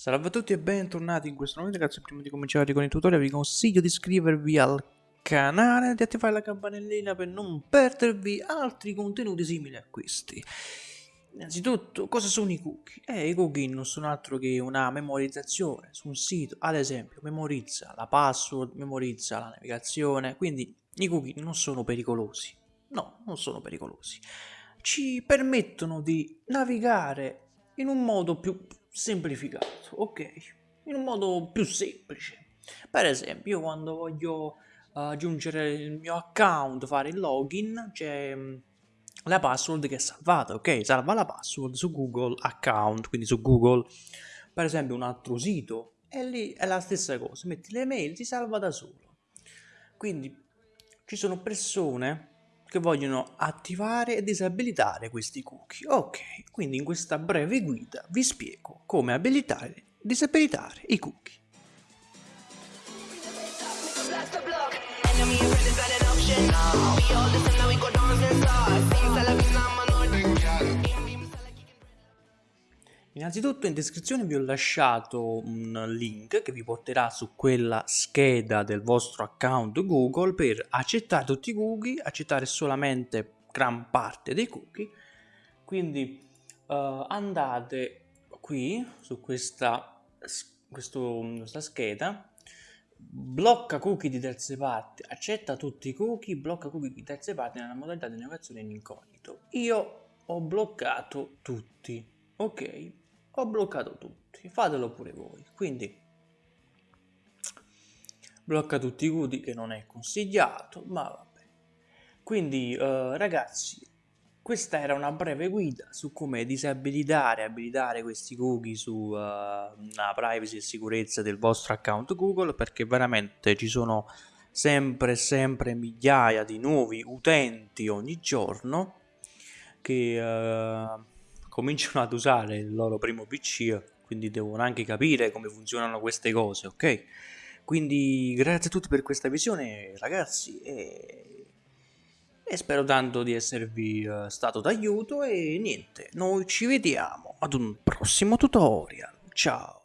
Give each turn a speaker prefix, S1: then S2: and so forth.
S1: Salve a tutti e bentornati in questo nuovo video ragazzi prima di cominciare con il tutorial vi consiglio di iscrivervi al canale e di attivare la campanellina per non perdervi altri contenuti simili a questi. Innanzitutto cosa sono i cookie? Eh, i cookie non sono altro che una memorizzazione su un sito. Ad esempio memorizza la password memorizza la navigazione. Quindi i cookie non sono pericolosi. No non sono pericolosi. Ci permettono di navigare in un modo più semplificato, ok? In un modo più semplice. Per esempio, io quando voglio aggiungere il mio account, fare il login, c'è mm, la password che è salvata, ok? Salva la password su Google Account, quindi su Google, per esempio un altro sito, e lì è la stessa cosa, metti le mail, ti salva da solo. Quindi ci sono persone che vogliono attivare e disabilitare questi cookie. Ok, quindi in questa breve guida vi spiego come abilitare e disabilitare i cookie. Innanzitutto in descrizione vi ho lasciato un link che vi porterà su quella scheda del vostro account Google per accettare tutti i cookie, accettare solamente gran parte dei cookie. Quindi uh, andate qui su questa, questo, questa scheda, blocca cookie di terze parti, accetta tutti i cookie, blocca cookie di terze parti nella modalità di navigazione in incognito. Io ho bloccato tutti, ok? Ho bloccato tutti, fatelo pure voi. Quindi blocca tutti i cookie che non è consigliato, ma vabbè. Quindi uh, ragazzi, questa era una breve guida su come disabilitare e abilitare questi cookie sulla uh, privacy e sicurezza del vostro account Google perché veramente ci sono sempre sempre migliaia di nuovi utenti ogni giorno che uh, cominciano ad usare il loro primo PC, quindi devono anche capire come funzionano queste cose, ok? Quindi grazie a tutti per questa visione ragazzi e, e spero tanto di esservi uh, stato d'aiuto e niente, noi ci vediamo ad un prossimo tutorial, ciao!